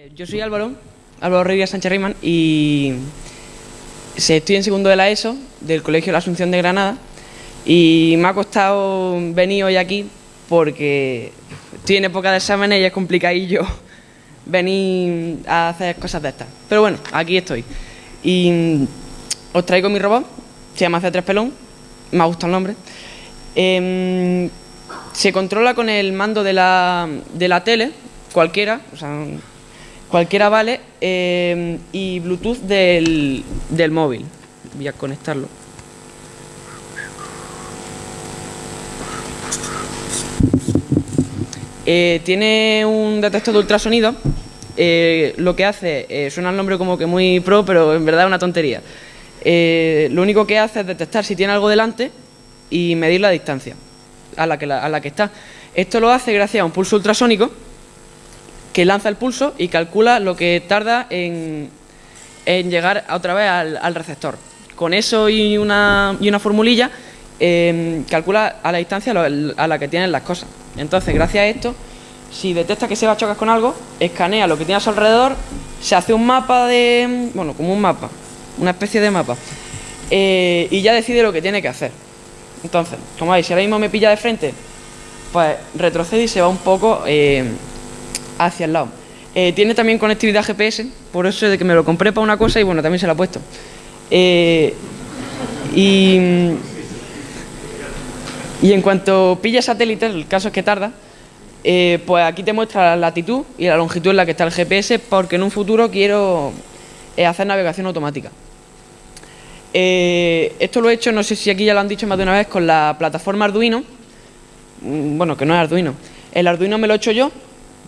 Eh, yo soy Álvaro, Álvaro Rodríguez Sánchez Reyman y estoy en segundo de la ESO del Colegio La Asunción de Granada y me ha costado venir hoy aquí porque estoy en época de exámenes y es complicadillo venir a hacer cosas de estas. Pero bueno, aquí estoy. Y os traigo mi robot, se llama C3 Pelón, me ha gustado el nombre. Em, se controla con el mando de la, de la tele, cualquiera, o sea, cualquiera vale, em, y Bluetooth del, del móvil. Voy a conectarlo. Eh, tiene un detector de ultrasonido. Eh, lo que hace, eh, suena el nombre como que muy pro, pero en verdad es una tontería. lo único que hace es detectar si tiene algo delante y medir la distancia a la que, a la que está. Esto lo hace gracias a un pulso ultrasónico lanza el pulso y calcula lo que tarda en, en llegar otra vez al, receptor. Con eso y una, y una formulilla em, calcula a la distancia a la que tienen las cosas. Entonces, gracias a esto, si detecta que se va a chocar con algo, escanea lo que tiene a su alrededor, se hace un mapa de... bueno, como un mapa, una especie de mapa, eh, y ya decide lo que tiene que hacer. Entonces, como veis, si ahora mismo me pilla de frente, pues retrocede y se va un poco eh, hacia el lado. Eh, tiene también conectividad GPS, por eso es de que me lo compré para una cosa y bueno, también se lo he puesto. y, y en cuanto pilla satélite, el caso es que tarda, eh, pues aquí te muestra la latitud y la longitud en la que está el GPS porque en un futuro quiero eh, hacer navegación automática. Eh, esto lo he hecho, no sé si aquí ya lo han dicho más de una vez, con la plataforma Arduino. Mm, bueno, que no es Arduino. El Arduino me lo he hecho yo,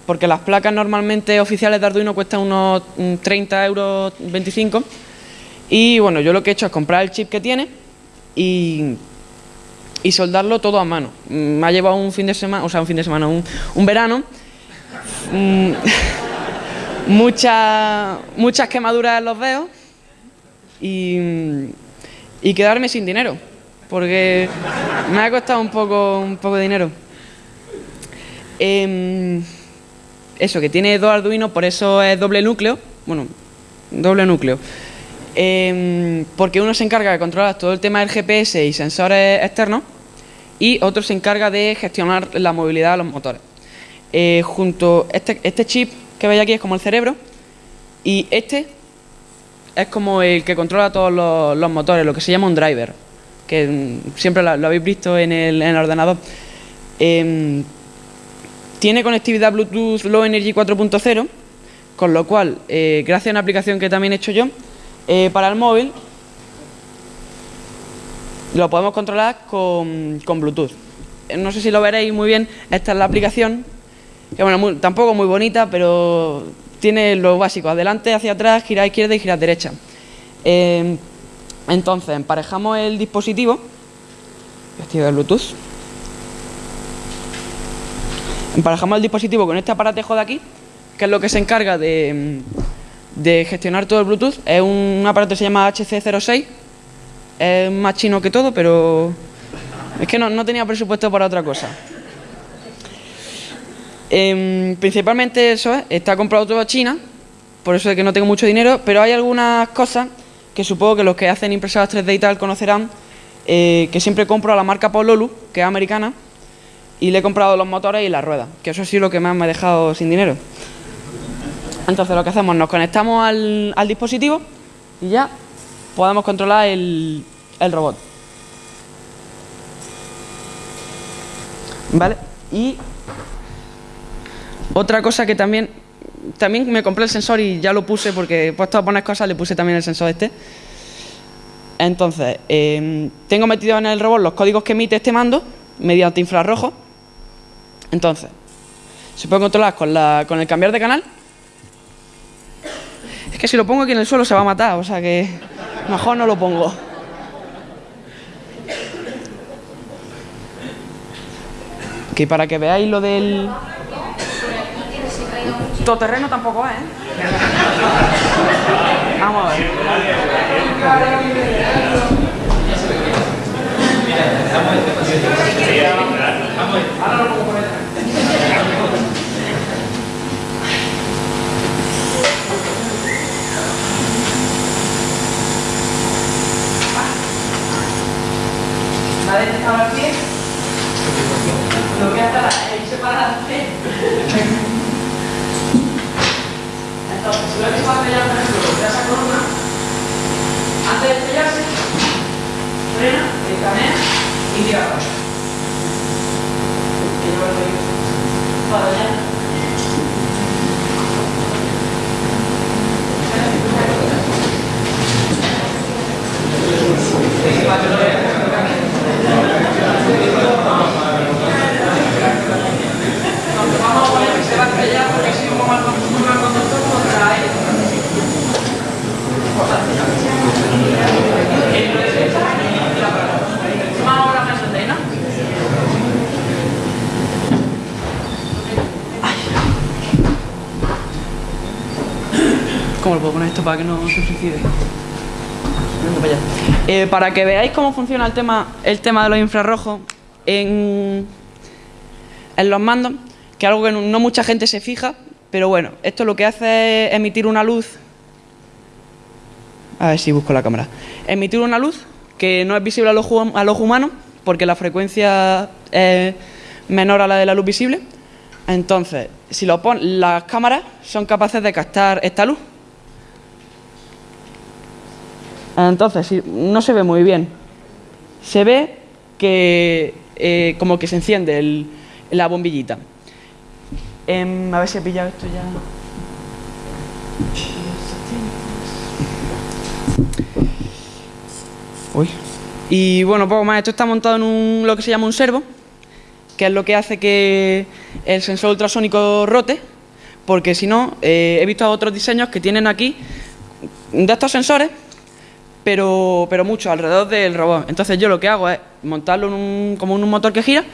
porque las placas normalmente oficiales de Arduino cuestan unos 30 mm, euros 25. Y bueno, yo lo que he hecho es comprar el chip que tiene y y soldarlo todo a mano. Mm, me ha llevado un fin de semana, o sea, un fin de semana, un, verano. Mm, muchas, muchas quemaduras en los dedos y, y quedarme sin dinero, porque me ha costado un poco, un poco de dinero. Em, eso, que tiene dos Arduino, por eso es doble núcleo. Bueno, doble núcleo. Em, porque uno se encarga de controlar todo el tema del GPS y sensores externos y otro se encarga de gestionar la movilidad de los motores. Eh, junto este, este chip que veis aquí es como el cerebro y este es como el que controla todos los, motores, lo que se llama un driver, que mm, siempre lo, habéis visto en el, ordenador. Em, tiene conectividad Bluetooth Low Energy 4.0, con lo cual, eh, gracias a una aplicación que también he hecho yo, eh, para el móvil lo podemos controlar con, Bluetooth. Eh, no sé si lo veréis muy bien, esta es la aplicación, que bueno, tampoco muy bonita, pero tiene lo básico, adelante, hacia atrás, girar izquierda y girar derecha. Entonces, emparejamos el dispositivo, de Bluetooth, emparejamos el dispositivo con este aparatejo de aquí, que es lo que se encarga de, de gestionar todo el Bluetooth. Es un aparato que se llama HC06, es más chino que todo, pero es que no, tenía presupuesto para otra cosa. Em, principalmente eso es, está comprado todo a China, por eso es que no tengo mucho dinero, pero hay algunas cosas que supongo que los que hacen impresoras 3D y tal conocerán, eh, que siempre compro a la marca Pololu, que es americana, y le he comprado los motores y las ruedas, que eso sí es lo que más me ha dejado sin dinero. Entonces lo que hacemos, nos conectamos al, al dispositivo y ya podemos controlar el, el robot. ¿Vale? Y otra cosa que también, también me compré el sensor y ya lo puse porque he puesto a poner cosas, le puse también el sensor este. Entonces, em, tengo metido en el robot los códigos que emite este mando mediante infrarrojo. Entonces, se puede controlar con, la, con el cambiar de canal. Es que si lo pongo aquí en el suelo se va a matar, o sea que mejor no lo pongo. Que para que veáis lo del... terreno tampoco es, ¿eh? Vamos a ver. Ahora lo puedo poner. ¿Vale? ¿Ahora el pie? Lo voy a estar ahí separado. Entonces, si lo que he hecho para pellar, por ejemplo, te a columna, antes de pellarse, frena, escanea y tira abajo. Para allá. Vamos a poner que se va a estrellar porque si un mal conductor contra él. Más ahora me entendéis, ¿no? ¿Cómo lo puedo poner esto para que no se suicide? Eh, para que veáis cómo funciona el tema, el tema de los infrarrojos en, los mandos, que es algo que no, mucha gente se fija, pero bueno, esto lo que hace es emitir una luz. A ver si busco la cámara. Emitir una luz que no es visible al ojo, al humano, porque la frecuencia es menor a la de la luz visible. Entonces, si lo pon, las cámaras son capaces de captar esta luz. Entonces, no se ve muy bien. Se ve que eh, como que se enciende el- la bombillita. Em, a ver si he pillado esto ya. Uy. Y bueno, poco más. Esto está montado en un, lo que se llama un servo, que es lo que hace que el sensor ultrasónico rote, porque si no, eh, he visto otros diseños que tienen aquí de estos sensores, pero, pero mucho alrededor del robot. Entonces yo lo que hago es montarlo en un, como en un motor que gira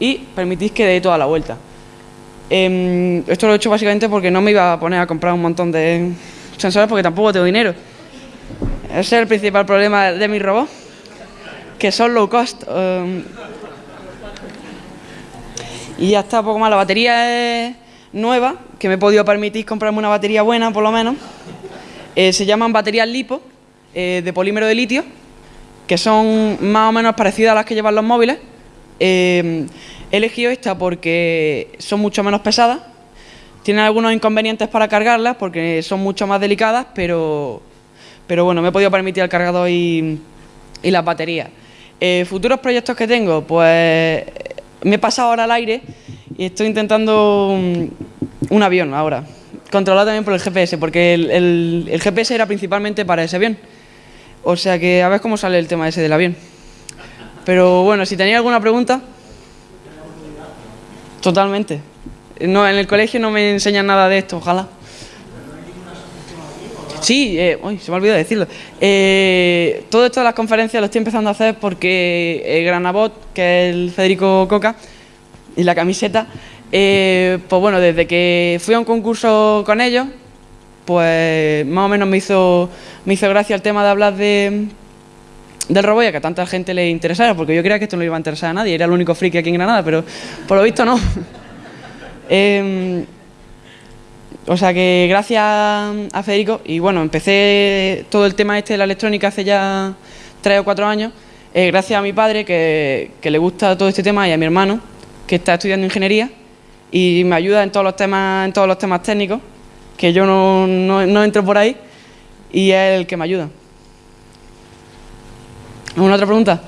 y permitís que dé toda la vuelta. Em, esto lo he hecho básicamente porque no me iba a poner a comprar un montón de sensores porque tampoco tengo dinero. Ese es el principal problema de mi robot, que son low cost. em. y ya está, poco más. La batería es nueva, que me he podido permitir comprarme una batería buena, por lo menos. Eh, se llaman baterías LiPo, eh, de polímero de litio, que son más o menos parecidas a las que llevan los móviles. Eh, he elegido esta porque son mucho menos pesadas. Tienen algunos inconvenientes para cargarlas porque son mucho más delicadas, pero, pero bueno, me he podido permitir el cargador y, y las baterías. Eh, futuros proyectos que tengo, pues me he pasado ahora al aire y estoy intentando un, un avión ahora, controlado también por el GPS, porque el- el GPS era principalmente para ese avión. O sea que a ver cómo sale el tema ese del avión. Pero bueno, si tenéis alguna pregunta. Totalmente. No, en el colegio no me enseñan nada de esto, ojalá. Sí, eh, uy, se me ha olvidado decirlo. Eh, todo esto de las conferencias lo estoy empezando a hacer porque eh, Granabot, que es el Federico Coca, y la camiseta, eh, pues bueno, desde que fui a un concurso con ellos, pues más o menos me hizo, me hizo gracia el tema de hablar de, del robot y a que a tanta gente le interesara, porque yo creía que esto no iba a interesar a nadie, era el único friki aquí en Granada, pero por lo visto no. Em, o sea que gracias a Federico, y bueno, empecé todo el tema este de la electrónica hace ya tres o cuatro años, eh, gracias a mi padre que, que le gusta todo este tema y a mi hermano que está estudiando ingeniería y me ayuda en todos los temas, en todos los temas técnicos, que yo no, no- no entro por ahí y es el que me ayuda. ¿Alguna otra pregunta?